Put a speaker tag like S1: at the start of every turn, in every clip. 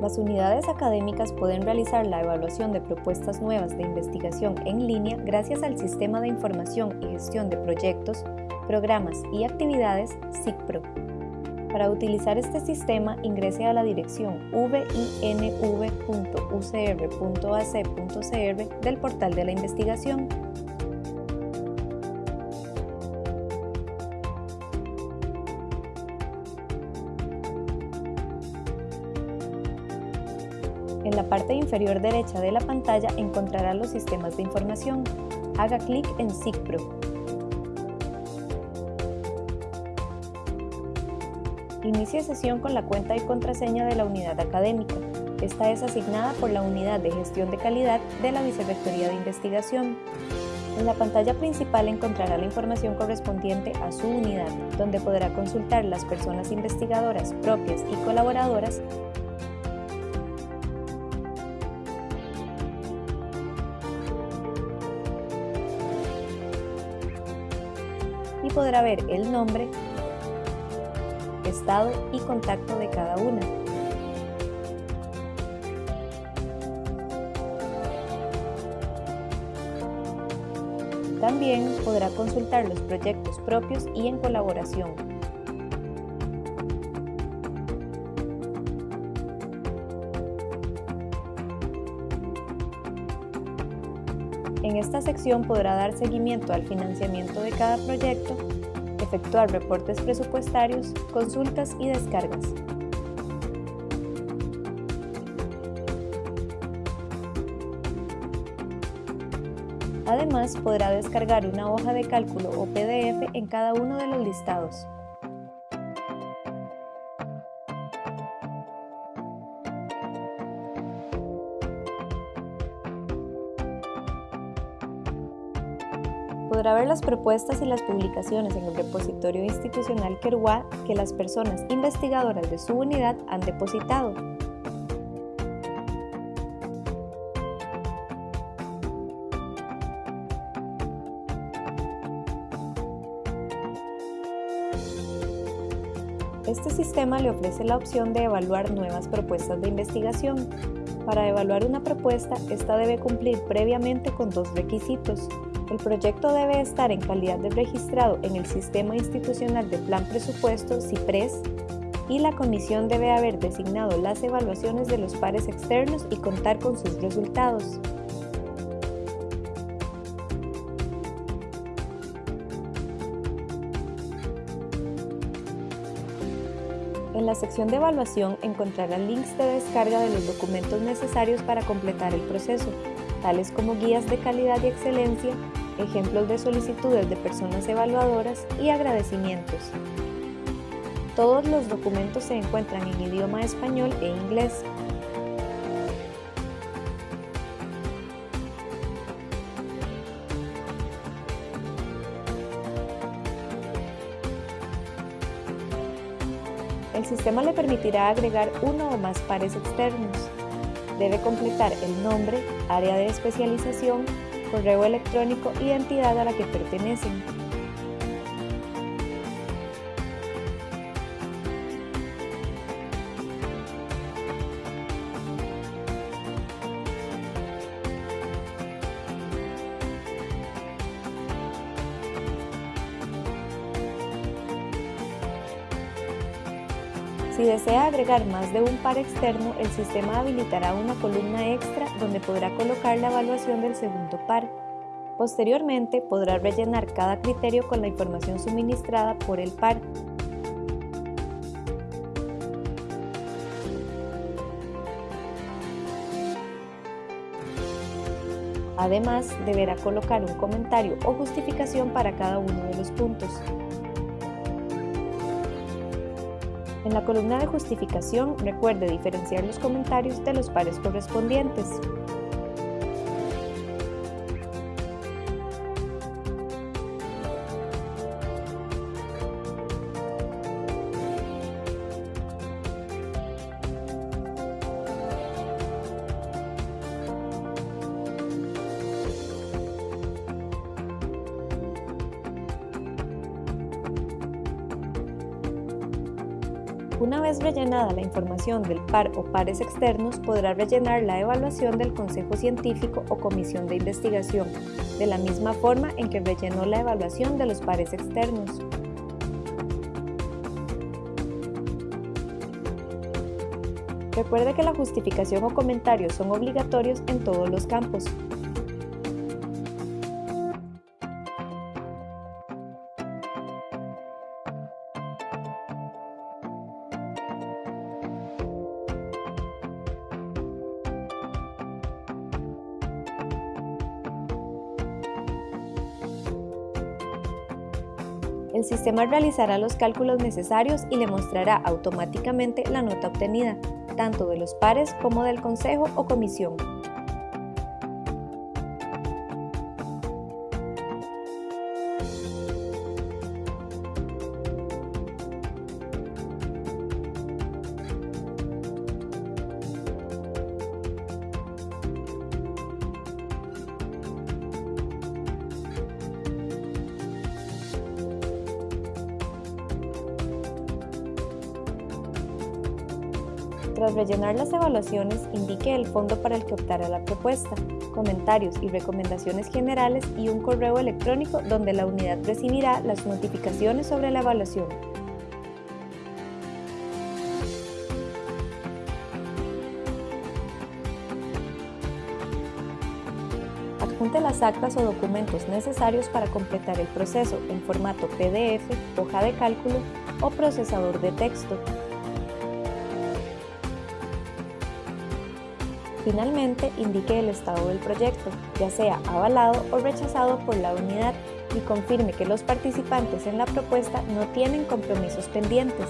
S1: Las unidades académicas pueden realizar la evaluación de propuestas nuevas de investigación en línea gracias al Sistema de Información y Gestión de Proyectos, Programas y Actividades SIGPRO. Para utilizar este sistema, ingrese a la dirección vinv.ucr.ac.cr del portal de la investigación. En la parte inferior derecha de la pantalla encontrará los sistemas de información. Haga clic en SIGPRO. Inicie sesión con la cuenta y contraseña de la unidad académica. Esta es asignada por la Unidad de Gestión de Calidad de la Vicerrectoría de Investigación. En la pantalla principal encontrará la información correspondiente a su unidad, donde podrá consultar las personas investigadoras propias y colaboradoras podrá ver el nombre, estado y contacto de cada una. También podrá consultar los proyectos propios y en colaboración. En esta sección podrá dar seguimiento al financiamiento de cada proyecto, efectuar reportes presupuestarios, consultas y descargas. Además, podrá descargar una hoja de cálculo o PDF en cada uno de los listados. Podrá ver las propuestas y las publicaciones en el repositorio institucional Keruá que las personas investigadoras de su unidad han depositado. Este sistema le ofrece la opción de evaluar nuevas propuestas de investigación. Para evaluar una propuesta, esta debe cumplir previamente con dos requisitos. El proyecto debe estar en calidad de registrado en el Sistema Institucional de Plan Presupuesto CIPRES y la comisión debe haber designado las evaluaciones de los pares externos y contar con sus resultados. En la sección de evaluación encontrará links de descarga de los documentos necesarios para completar el proceso, tales como guías de calidad y excelencia, ejemplos de solicitudes de personas evaluadoras y agradecimientos. Todos los documentos se encuentran en idioma español e inglés. El sistema le permitirá agregar uno o más pares externos. Debe completar el nombre, área de especialización, correo electrónico y entidad a la que pertenecen. Si desea agregar más de un par externo, el sistema habilitará una columna extra donde podrá colocar la evaluación del segundo par. Posteriormente, podrá rellenar cada criterio con la información suministrada por el par. Además, deberá colocar un comentario o justificación para cada uno de los puntos. En la columna de justificación, recuerde diferenciar los comentarios de los pares correspondientes. Una vez rellenada la información del par o pares externos, podrá rellenar la evaluación del Consejo Científico o Comisión de Investigación, de la misma forma en que rellenó la evaluación de los pares externos. Recuerde que la justificación o comentarios son obligatorios en todos los campos. El sistema realizará los cálculos necesarios y le mostrará automáticamente la nota obtenida, tanto de los pares como del consejo o comisión. Tras rellenar las evaluaciones, indique el fondo para el que optará la propuesta, comentarios y recomendaciones generales y un correo electrónico donde la unidad recibirá las notificaciones sobre la evaluación. Adjunte las actas o documentos necesarios para completar el proceso en formato PDF, hoja de cálculo o procesador de texto Finalmente, indique el estado del proyecto, ya sea avalado o rechazado por la unidad y confirme que los participantes en la propuesta no tienen compromisos pendientes.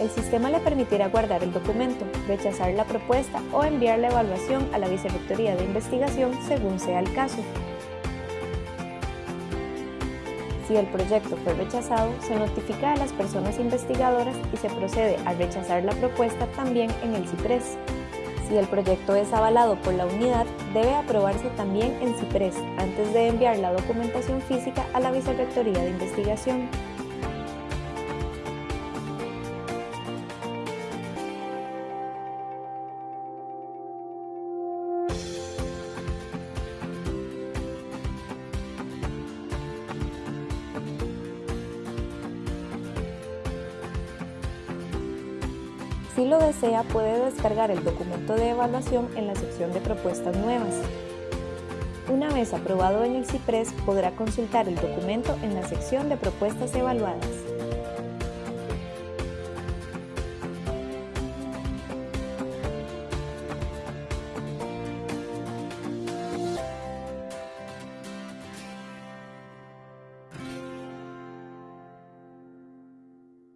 S1: El sistema le permitirá guardar el documento, rechazar la propuesta o enviar la evaluación a la Vicerrectoría de Investigación según sea el caso. Si el proyecto fue rechazado, se notifica a las personas investigadoras y se procede a rechazar la propuesta también en el CIPRES. Si el proyecto es avalado por la unidad, debe aprobarse también en CIPRES antes de enviar la documentación física a la Vicerrectoría de Investigación. Si lo desea, puede descargar el documento de evaluación en la sección de propuestas nuevas. Una vez aprobado en el CIPRES, podrá consultar el documento en la sección de propuestas evaluadas.